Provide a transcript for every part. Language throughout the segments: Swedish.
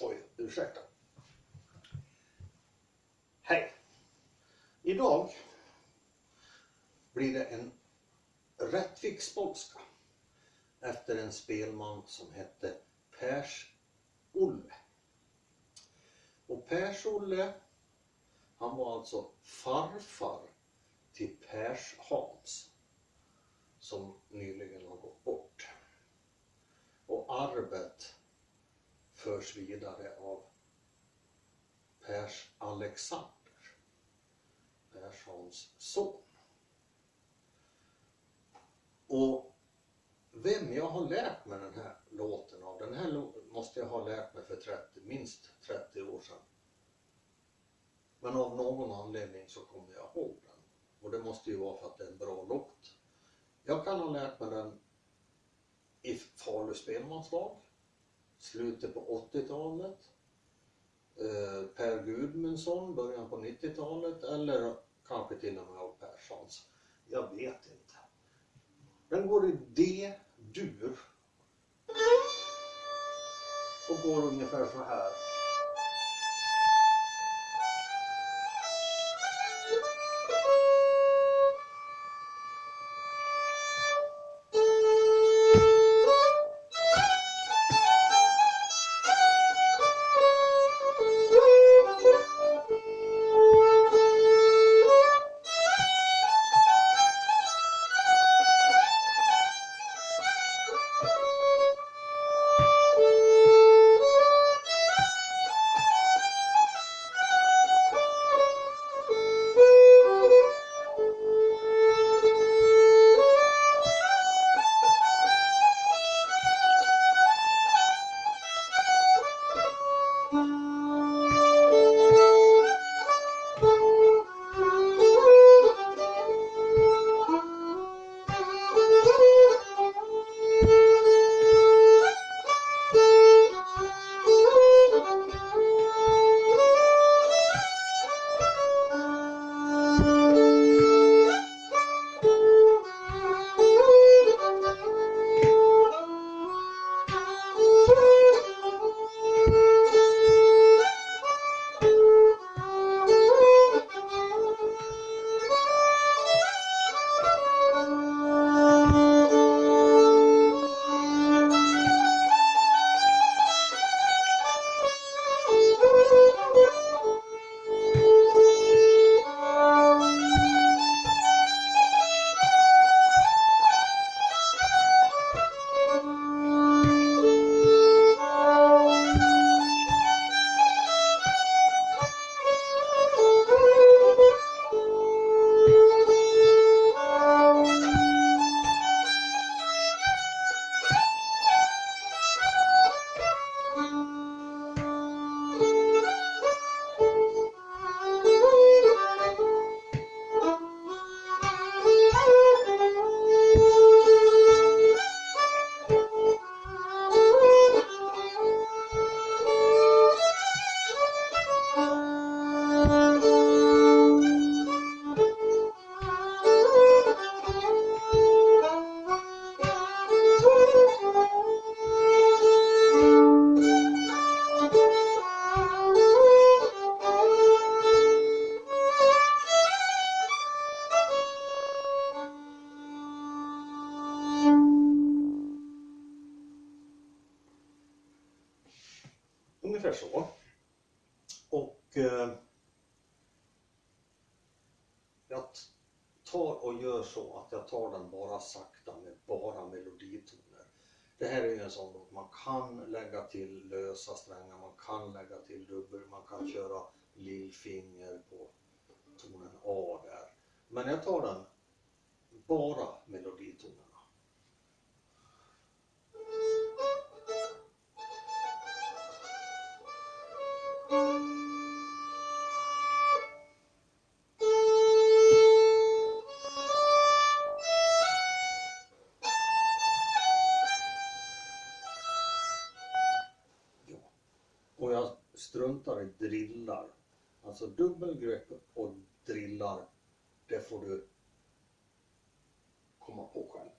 Oj, ursäkta. Hej. Idag blir det en Rättviksbolska efter en spelman som hette Pers-Olle. Och Pers-Olle, han var alltså farfar till Pers-Hans som nyligen har gått bort. Och arvet förs vidare av Pers Alexander, Perssons son. Och vem jag har lärt mig den här låten av, den här låten måste jag ha lärt mig för 30, minst 30 år sedan. Men av någon anledning så kommer jag ihåg den. Och det måste ju vara för att det är en bra låt. Jag kan ha lärt mig den i Falu spelmanslag, slutet på 80-talet, eh, Per Gudmundsson, början på 90-talet eller kanske till och med av Perssons. Jag vet inte. Den går i D-dur och går ungefär så här. Ungefär så. Och eh, jag tar och gör så att jag tar den bara sakta med bara meloditoner. Det här är ju en sån låt man kan lägga till lösa strängar, man kan lägga till dubbel, man kan köra lillfinger på tonen A där. Men jag tar den bara meloditonerna. kallar drillar. Alltså dubbelgrepp och drillar, det får du komma på själv.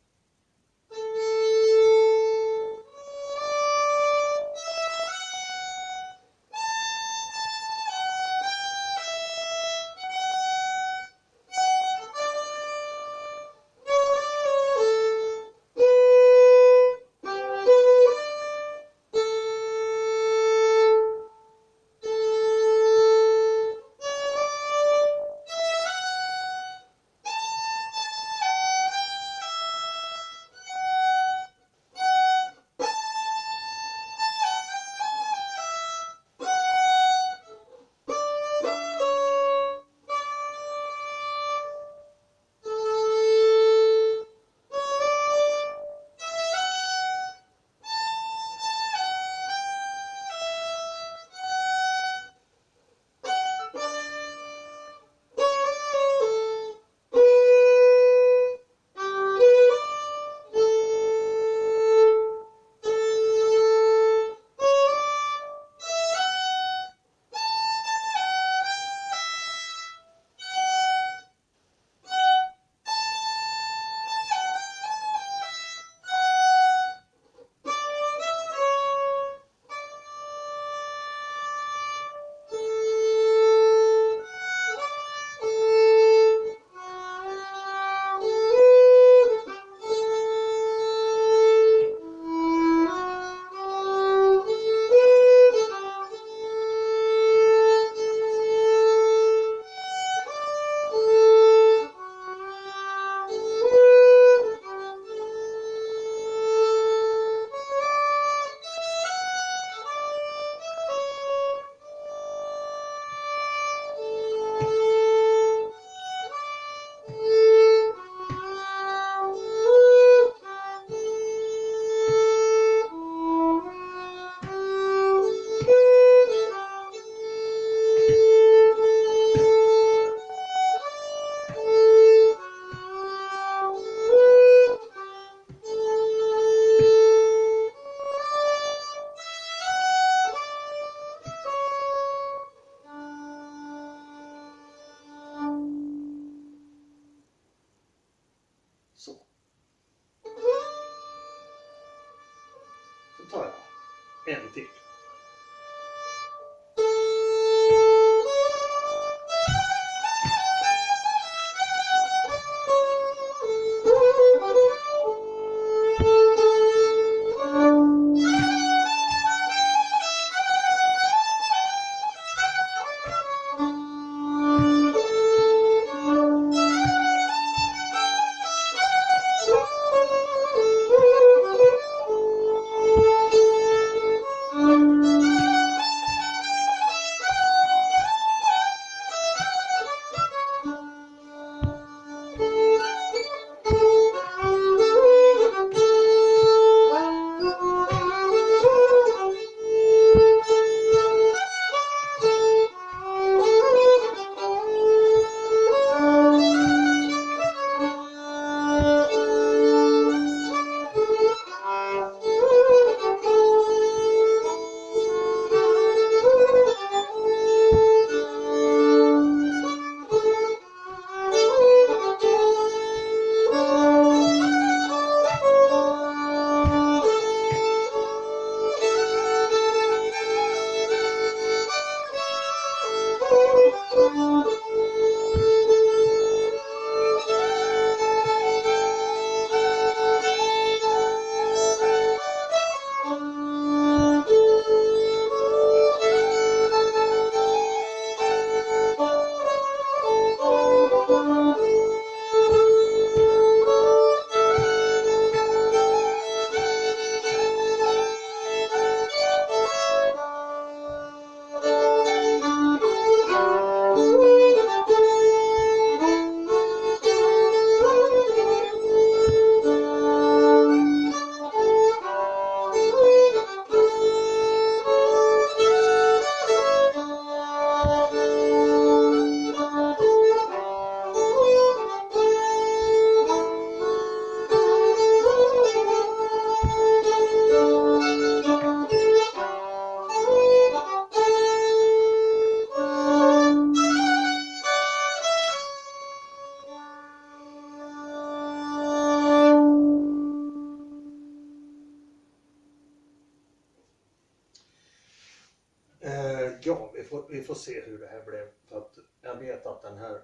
Får, vi får se hur det här blev. För att jag vet att den här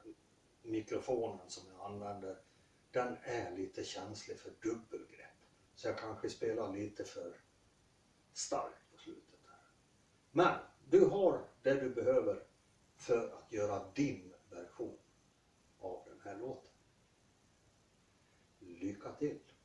mikrofonen som jag använder, den är lite känslig för dubbelgrepp. Så jag kanske spelar lite för starkt på slutet. Här. Men du har det du behöver för att göra din version av den här låten. Lycka till!